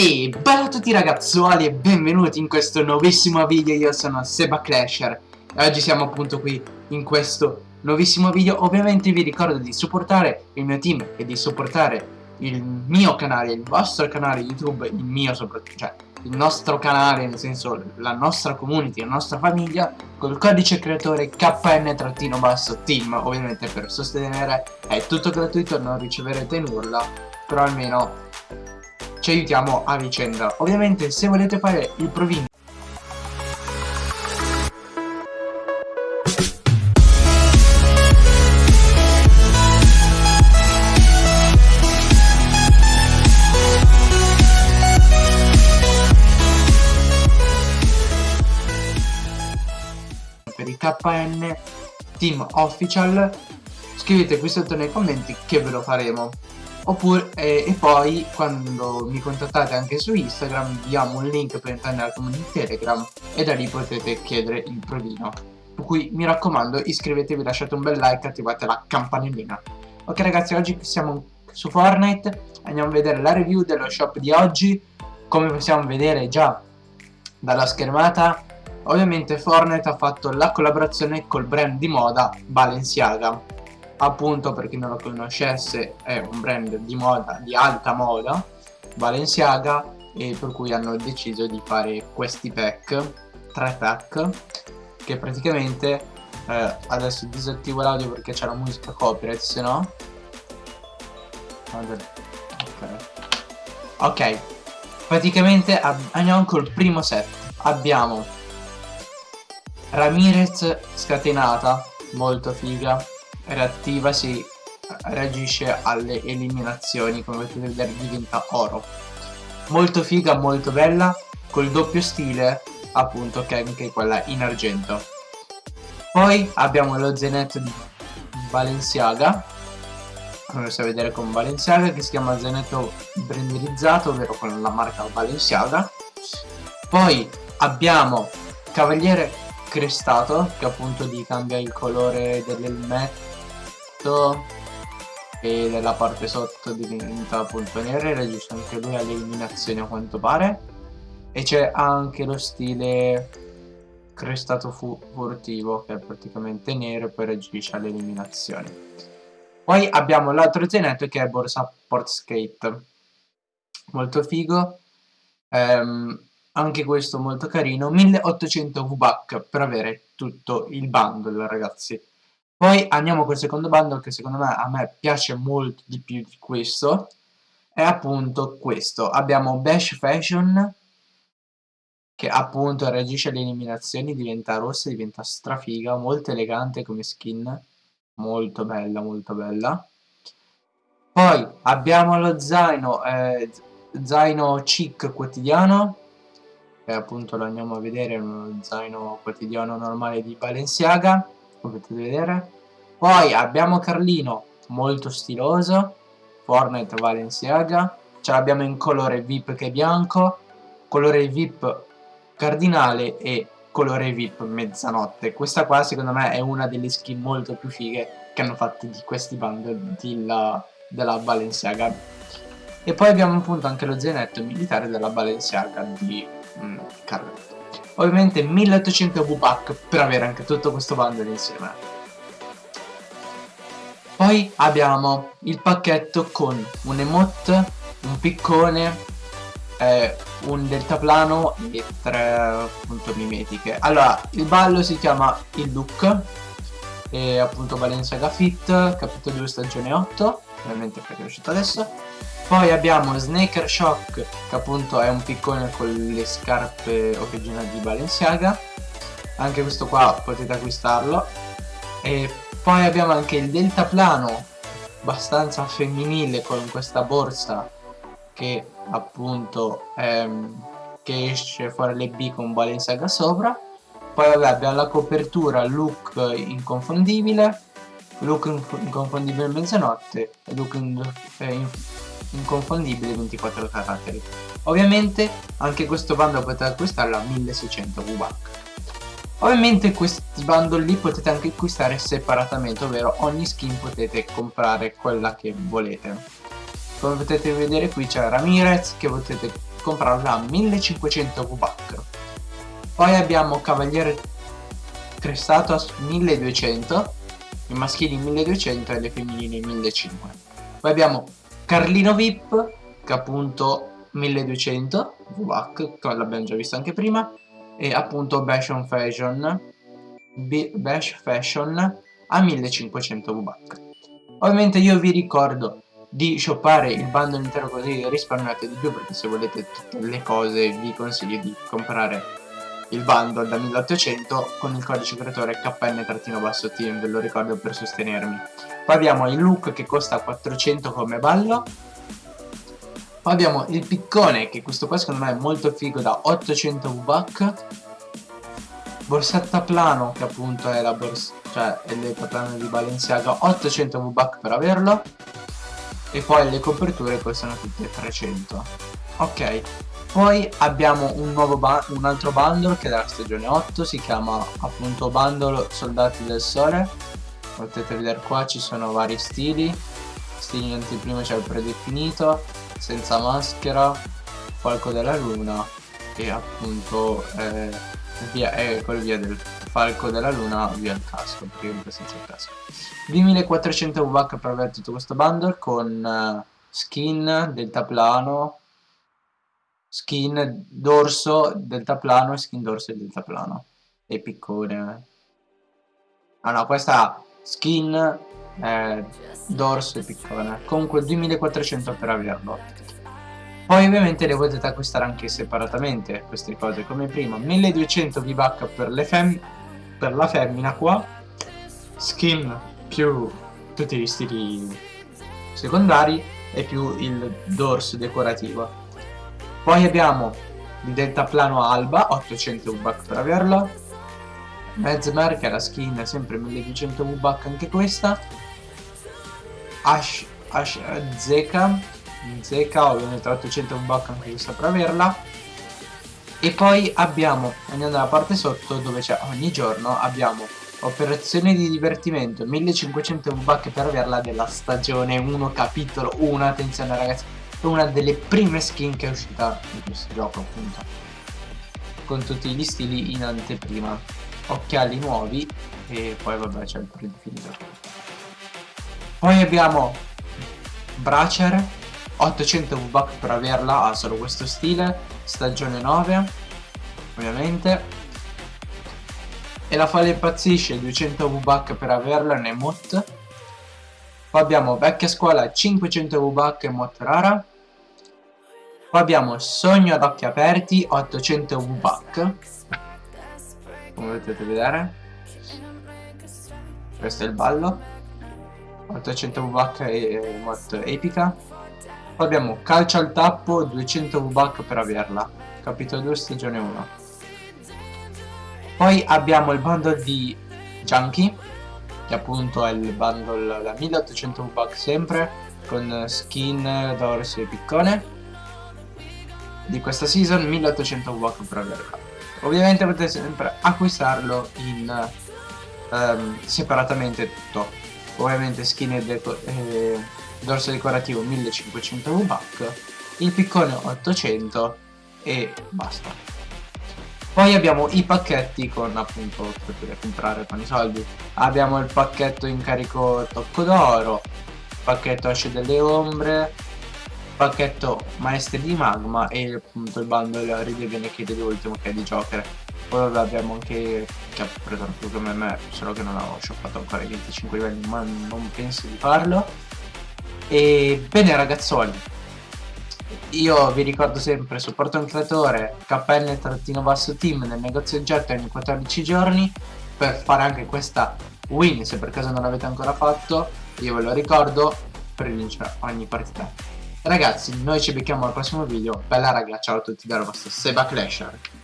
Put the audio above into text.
E bella a tutti ragazzuoli e benvenuti in questo nuovissimo video, io sono Seba Clasher. E oggi siamo appunto qui in questo nuovissimo video. Ovviamente vi ricordo di supportare il mio team e di supportare il mio canale, il vostro canale YouTube Il mio soprattutto, cioè il nostro canale, nel senso la nostra community, la nostra famiglia Col codice creatore KN-team Ovviamente per sostenere è tutto gratuito, non riceverete nulla Però almeno ci aiutiamo a vicenda. Ovviamente se volete fare il provino per il KN Team Official scrivete qui sotto nei commenti che ve lo faremo oppure eh, e poi quando mi contattate anche su Instagram vi diamo un link per entrare nella comunità Telegram e da lì potete chiedere il provino per cui mi raccomando iscrivetevi lasciate un bel like attivate la campanellina. Ok ragazzi oggi siamo su Fortnite andiamo a vedere la review dello shop di oggi. Come possiamo vedere già dalla schermata ovviamente Fortnite ha fatto la collaborazione col brand di moda Balenciaga appunto per chi non lo conoscesse è un brand di moda di alta moda Balenciaga e per cui hanno deciso di fare questi pack tre pack che praticamente eh, adesso disattivo l'audio perché c'è la musica copyright se no. Ok, okay. praticamente andiamo col primo set. Abbiamo Ramirez scatenata molto figa reattiva si reagisce alle eliminazioni come potete vedere diventa oro. Molto figa molto bella col doppio stile appunto che è anche quella in argento. Poi abbiamo lo zenetto di Balenciaga. Come possiamo vedere con Balenciaga che si chiama zenetto branderizzato ovvero con la marca Balenciaga. Poi abbiamo Cavaliere Crestato che appunto gli cambia il colore dell'elmetto sotto e nella parte sotto diventa appunto nero e reagisce anche lui alle eliminazioni a quanto pare. E c'è anche lo stile crestato fu furtivo che è praticamente nero e poi reagisce alle eliminazioni poi abbiamo l'altro zenetto che è borsa Portskate molto figo. Ehm, anche questo molto carino. 1800 V-Buck per avere tutto il bundle ragazzi poi andiamo col secondo bundle che secondo me a me piace molto di più di questo. È appunto questo. Abbiamo Bash Fashion che appunto reagisce alle eliminazioni, diventa rossa, diventa strafiga, molto elegante come skin. Molto bella, molto bella. Poi abbiamo lo zaino, eh, zaino chic quotidiano che appunto lo andiamo a vedere, uno zaino quotidiano normale di Balenciaga come potete vedere. Poi abbiamo Carlino molto stiloso. Fortnite Valenciaga ce l'abbiamo in colore VIP che è bianco colore VIP cardinale e colore VIP mezzanotte. Questa qua secondo me è una delle skin molto più fighe che hanno fatto di questi bundle della, della Balenciaga. E poi abbiamo appunto anche lo zainetto militare della Balenciaga di mm, Carletto ovviamente 1800 V-Pack per avere anche tutto questo bundle insieme. Poi abbiamo il pacchetto con un emote, un piccone, eh, un deltaplano e tre appunto mimetiche. Allora il ballo si chiama il look e appunto Balenciaga Fit capitolo 2 stagione 8 ovviamente perché è uscito adesso. Poi abbiamo Snaker Shock che appunto è un piccone con le scarpe originali di Balenciaga. Anche questo qua potete acquistarlo. E poi abbiamo anche il deltaplano abbastanza femminile con questa borsa che appunto ehm, che esce fuori le B con Balenciaga sopra. Poi vabbè abbiamo la copertura look inconfondibile look inconfondibile mezzanotte e look inconfondibile 24 caratteri. Ovviamente anche questo bundle potete acquistarlo a 1600 VBAC ovviamente questi bundle li potete anche acquistare separatamente ovvero ogni skin potete comprare quella che volete. Come potete vedere qui c'è Ramirez che potete comprarla a 1500 V-Buck. Poi abbiamo Cavaliere Crestato a 1200, i maschili 1200 e le femminili 1500. Poi abbiamo Carlino VIP, che appunto 1200 V-Buck, che l'abbiamo già visto anche prima, e appunto Bash Fashion, Bash Fashion a 1500 V-Buck. Ovviamente io vi ricordo di shoppare il bundle intero così risparmiate di più perché se volete tutte le cose vi consiglio di comprare il bundle da 1800 con il codice creatore KN-team ve lo ricordo per sostenermi. Poi abbiamo il look che costa 400 come ballo. Poi abbiamo il piccone che questo qua secondo me è molto figo da 800 V-Buck borsetta plano che appunto è la borsa cioè è il plano di Balenciaga 800 V-Buck per averlo. E poi le coperture costano tutte 300 ok poi abbiamo un, un altro bundle che è della stagione 8 si chiama appunto bundle soldati del sole. Potete vedere qua ci sono vari stili. Stili in anteprima c'è il predefinito senza maschera falco della luna e appunto eh, via, eh, col via del falco della luna via il casco perché senza il casco. 2400 VH per avere tutto questo bundle con uh, skin deltaplano skin dorso deltaplano e skin dorso e deltaplano. E piccone ah no questa skin eh, dorso e piccone. Comunque 2400 per averlo. Poi ovviamente le potete acquistare anche separatamente queste cose come prima. 1200 V-Buck per, per la femmina qua. Skin più tutti gli stili secondari e più il dorso decorativo poi abbiamo il deltaplano alba 800 V-Buck per averlo. Mezmer che è la skin sempre 1200 V-Buck anche questa. Ash, Ash Zeka. Zeka ovviamente 800 V-Buck anche questa per averla. E poi abbiamo andiamo dalla parte sotto dove c'è ogni giorno abbiamo operazione di divertimento 1500 V-Buck per averla della stagione 1 capitolo 1 attenzione ragazzi è una delle prime skin che è uscita in questo gioco appunto. Con tutti gli stili in anteprima. Occhiali nuovi e poi vabbè c'è il predefinito poi abbiamo Bracer. 800 V-Buck per averla ha solo questo stile. Stagione 9 ovviamente. E la falla impazzisce 200 V-Buck per averla in emote poi abbiamo vecchia scuola 500 V-Buck emote rara poi abbiamo sogno ad occhi aperti 800 V-Buck come potete vedere. Questo è il ballo. 800 V-Buck e emote epica. Poi abbiamo calcio al tappo 200 V-Buck per averla. Capitolo 2 stagione 1 poi abbiamo il bundle di Junkie che appunto è il bundle da 1800 V-Buck sempre con skin, dorso e piccone di questa season 1800 V-Buck per averla ovviamente potete sempre acquistarlo in um, separatamente tutto ovviamente skin e deco eh, dorso decorativo 1500 V-Buck, il piccone 800 e basta. Poi abbiamo i pacchetti con appunto che potete comprare con i soldi. Abbiamo il pacchetto in carico tocco d'oro, pacchetto asce delle ombre, pacchetto maestri di magma e appunto il bundle ride bene che dell'ultimo che è di Joker. Poi abbiamo anche che ha preso come me, solo che non ho shoppato ancora i 25 livelli, ma non penso di farlo e bene ragazzoli, io vi ricordo sempre, supporto un creatore, KN-team nel negozio oggetto ogni 14 giorni per fare anche questa win, se per caso non l'avete ancora fatto, io ve lo ricordo, per vincere ogni partita. Ragazzi, noi ci becchiamo al prossimo video, bella raga, ciao a tutti dal vostro Seba Clasher.